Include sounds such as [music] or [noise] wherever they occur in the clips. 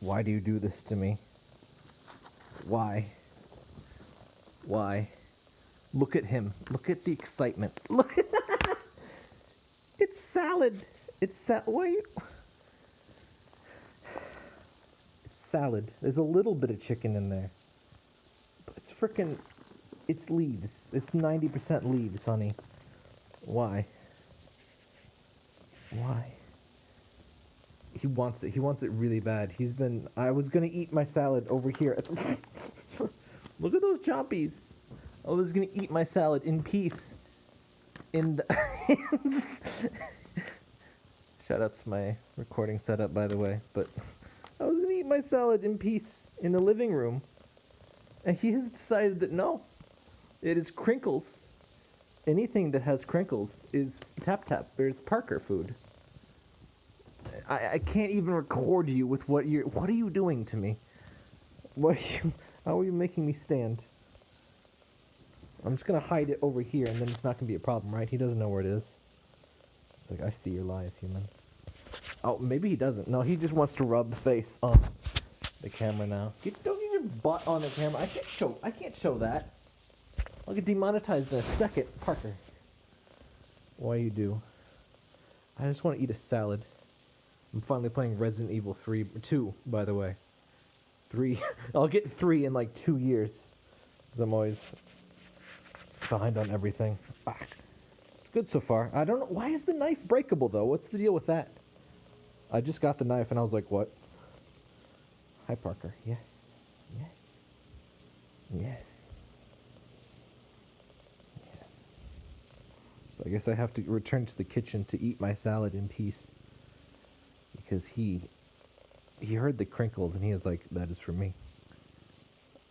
Why do you do this to me? Why? Why? Look at him. Look at the excitement. Look at [laughs] It's salad. It's sa- Why? It's salad. There's a little bit of chicken in there. But it's frickin' it's leaves. It's 90% leaves, honey. Why? Why? He wants it. He wants it really bad. He's been. I was gonna eat my salad over here. [laughs] Look at those chompies. I was gonna eat my salad in peace. In the. [laughs] Shout out to my recording setup, by the way. But I was gonna eat my salad in peace in the living room, and he has decided that no, it is crinkles. Anything that has crinkles is tap tap. There's Parker food. I, I can't even record you with what you're. What are you doing to me? What are you? How are you making me stand? I'm just gonna hide it over here, and then it's not gonna be a problem, right? He doesn't know where it is. Like I see your lies, human. Oh, maybe he doesn't. No, he just wants to rub the face on the camera now. Get, don't get your butt on the camera. I can't show. I can't show that. I'll get demonetized in a second, Parker. Why you do? I just want to eat a salad. I'm finally playing Resident Evil 3, 2, by the way. 3. [laughs] I'll get 3 in like 2 years. 'Cause I'm always behind on everything. Ah, it's good so far. I don't know. Why is the knife breakable, though? What's the deal with that? I just got the knife and I was like, what? Hi, Parker. Yeah. Yes. Yes. Yes. So I guess I have to return to the kitchen to eat my salad in peace. Because he he heard the crinkles and he was like, That is for me.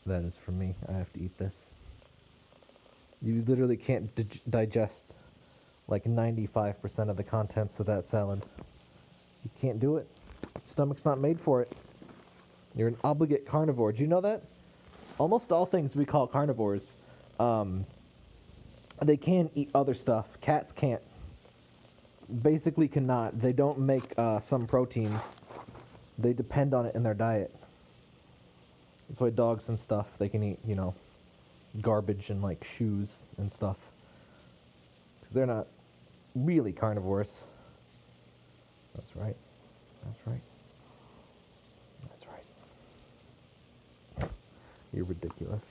That is for me. I have to eat this. You literally can't dig- digest like 95% of the contents of that salad. You can't do it. Stomach's not made for it. You're an obligate carnivore. Do you know that? Almost all things we call carnivores, um, they can eat other stuff. Cats can't. Basically, cannot. They don't make uh, some proteins. They depend on it in their diet. That's why dogs and stuff they can eat, you know, garbage and like shoes and stuff. they're not really carnivores. That's right. That's right. That's right. You're ridiculous.